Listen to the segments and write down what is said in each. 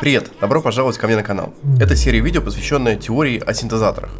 Привет! Добро пожаловать ко мне на канал. Это серия видео, посвященная теории о синтезаторах.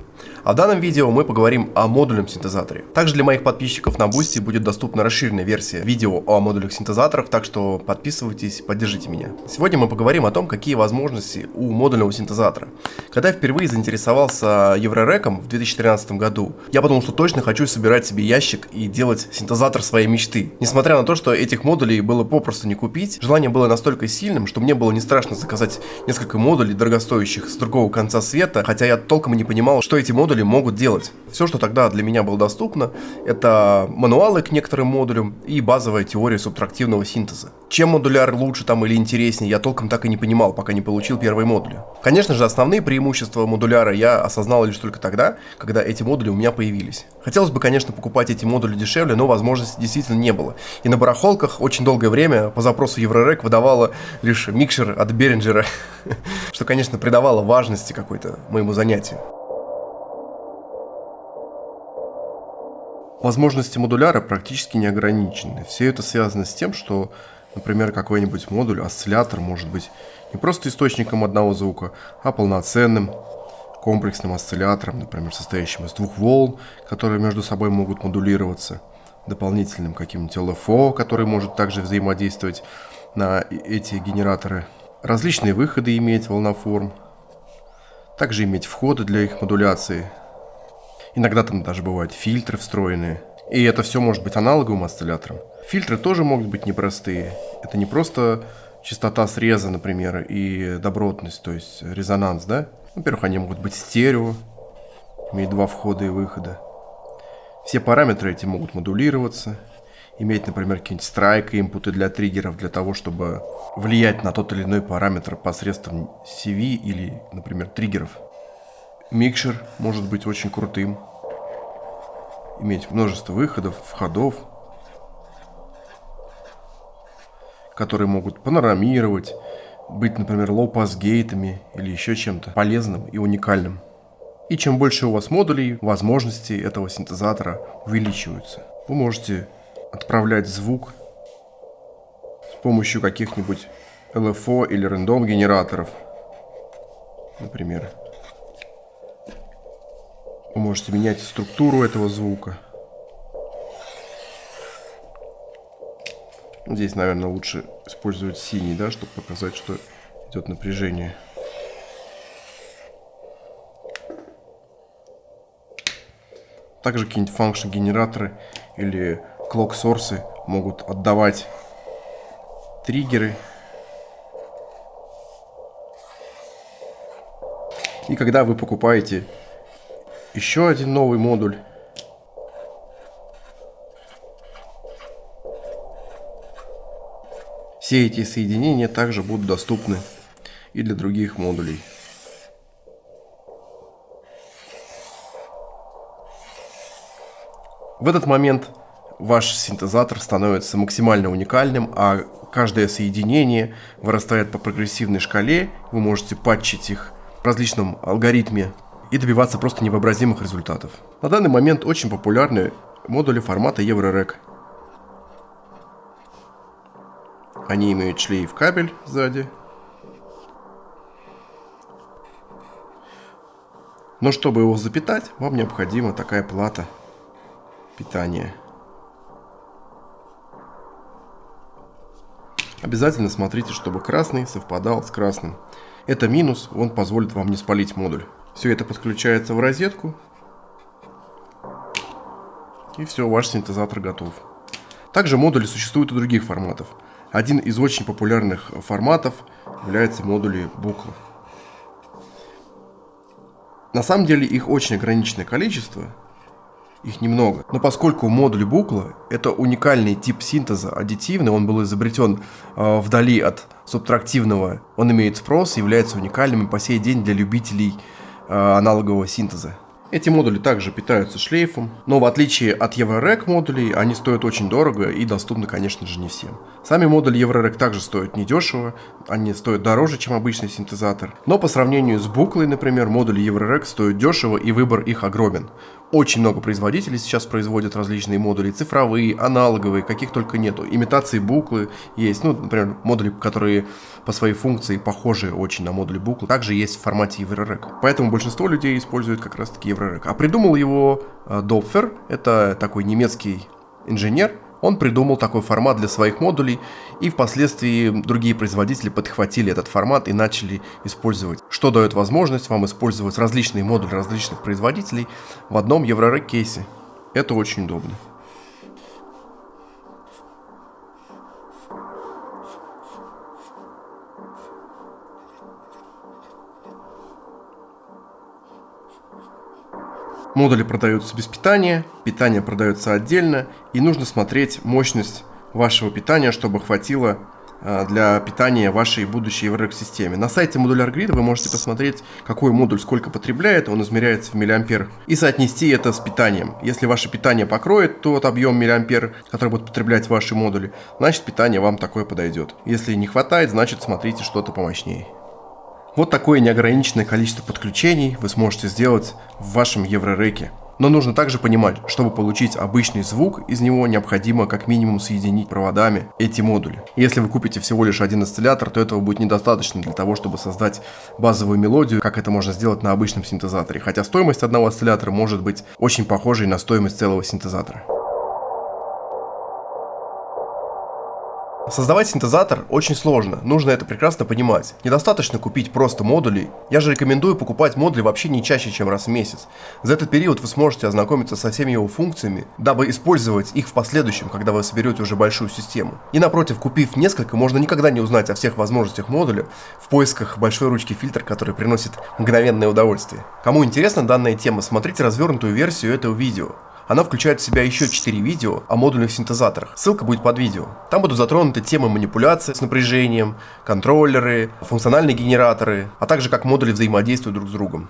А в данном видео мы поговорим о модульном синтезаторе. Также для моих подписчиков на Boosty будет доступна расширенная версия видео о модульных синтезаторах, так что подписывайтесь, поддержите меня. Сегодня мы поговорим о том, какие возможности у модульного синтезатора. Когда я впервые заинтересовался Еврореком в 2013 году, я подумал, что точно хочу собирать себе ящик и делать синтезатор своей мечты. Несмотря на то, что этих модулей было попросту не купить, желание было настолько сильным, что мне было не страшно заказать несколько модулей дорогостоящих с другого конца света, хотя я толком не понимал, что эти модули могут делать. Все, что тогда для меня было доступно, это мануалы к некоторым модулям и базовая теория субтрактивного синтеза. Чем модуляр лучше там или интереснее, я толком так и не понимал, пока не получил первые модули. Конечно же, основные преимущества модуляра я осознал лишь только тогда, когда эти модули у меня появились. Хотелось бы, конечно, покупать эти модули дешевле, но возможности действительно не было. И на барахолках очень долгое время по запросу Еврорек выдавало лишь микшер от Беринджера, что, конечно, придавало важности какой-то моему занятию. Возможности модуляра практически не ограничены. Все это связано с тем, что, например, какой-нибудь модуль, осциллятор может быть не просто источником одного звука, а полноценным комплексным осциллятором, например, состоящим из двух волн, которые между собой могут модулироваться, дополнительным каким-нибудь LFO, который может также взаимодействовать на эти генераторы, различные выходы иметь волноформ, также иметь входы для их модуляции – Иногда там даже бывают фильтры встроенные. И это все может быть аналоговым осциллятором. Фильтры тоже могут быть непростые. Это не просто частота среза, например, и добротность, то есть резонанс, да? Во-первых, они могут быть стерео, иметь два входа и выхода. Все параметры эти могут модулироваться, иметь, например, какие-нибудь strike input ы для триггеров, для того, чтобы влиять на тот или иной параметр посредством CV или, например, триггеров. Микшер может быть очень крутым. Иметь множество выходов, входов, которые могут панорамировать, быть, например, low-pass gate ами или еще чем-то полезным и уникальным. И чем больше у вас модулей, возможности этого синтезатора увеличиваются. Вы можете отправлять звук с помощью каких-нибудь LFO или рандом генераторов, например. Вы можете менять структуру этого звука. Здесь, наверное, лучше использовать синий, да, чтобы показать, что идет напряжение. Также какие-нибудь function генераторы или source могут отдавать триггеры. И когда вы покупаете еще один новый модуль. Все эти соединения также будут доступны и для других модулей. В этот момент ваш синтезатор становится максимально уникальным, а каждое соединение вырастает по прогрессивной шкале. Вы можете патчить их в различном алгоритме и добиваться просто невообразимых результатов. На данный момент очень популярны модули формата EuroRec. Они имеют шлейф кабель сзади. Но чтобы его запитать, вам необходима такая плата питания. Обязательно смотрите, чтобы красный совпадал с красным. Это минус, он позволит вам не спалить модуль. Все это подключается в розетку. И все, ваш синтезатор готов. Также модули существуют и других форматов. Один из очень популярных форматов является модули букла. На самом деле их очень ограниченное количество, их немного. Но поскольку модуль букла это уникальный тип синтеза, аддитивный, он был изобретен э, вдали от субтрактивного, он имеет спрос, является уникальным и по сей день для любителей Э, аналогового синтеза. Эти модули также питаются шлейфом, но в отличие от EuroRec модулей, они стоят очень дорого и доступны, конечно же, не всем. Сами модули EuroRec также стоят недешево, они стоят дороже, чем обычный синтезатор. Но по сравнению с буклой, например, модули EuroRec стоят дешево и выбор их огромен. Очень много производителей сейчас производят различные модули, цифровые, аналоговые, каких только нету. Имитации буклы есть, ну, например, модули, которые по своей функции похожи очень на модули буклы, также есть в формате EuroRec. Поэтому большинство людей используют как раз EuroRec. А придумал его э, Допфер, это такой немецкий инженер, он придумал такой формат для своих модулей, и впоследствии другие производители подхватили этот формат и начали использовать, что дает возможность вам использовать различные модули различных производителей в одном EuroRec кейсе. Это очень удобно. Модули продаются без питания, питание продается отдельно, и нужно смотреть мощность вашего питания, чтобы хватило а, для питания вашей будущей EuroRec-системе. На сайте Modular Grid вы можете посмотреть, какой модуль сколько потребляет, он измеряется в миллиампер, и соотнести это с питанием. Если ваше питание покроет тот объем миллиампер, который будут потреблять ваши модули, значит питание вам такое подойдет. Если не хватает, значит смотрите что-то помощнее. Вот такое неограниченное количество подключений вы сможете сделать в вашем Еврореке. Но нужно также понимать, чтобы получить обычный звук, из него необходимо как минимум соединить проводами эти модули. Если вы купите всего лишь один осциллятор, то этого будет недостаточно для того, чтобы создать базовую мелодию, как это можно сделать на обычном синтезаторе. Хотя стоимость одного осциллятора может быть очень похожей на стоимость целого синтезатора. Создавать синтезатор очень сложно, нужно это прекрасно понимать. Недостаточно купить просто модули, я же рекомендую покупать модули вообще не чаще, чем раз в месяц. За этот период вы сможете ознакомиться со всеми его функциями, дабы использовать их в последующем, когда вы соберете уже большую систему. И напротив, купив несколько, можно никогда не узнать о всех возможностях модуля в поисках большой ручки фильтр, который приносит мгновенное удовольствие. Кому интересна данная тема, смотрите развернутую версию этого видео. Она включает в себя еще 4 видео о модульных синтезаторах. Ссылка будет под видео. Там будут затронуты темы манипуляции с напряжением, контроллеры, функциональные генераторы, а также как модули взаимодействуют друг с другом.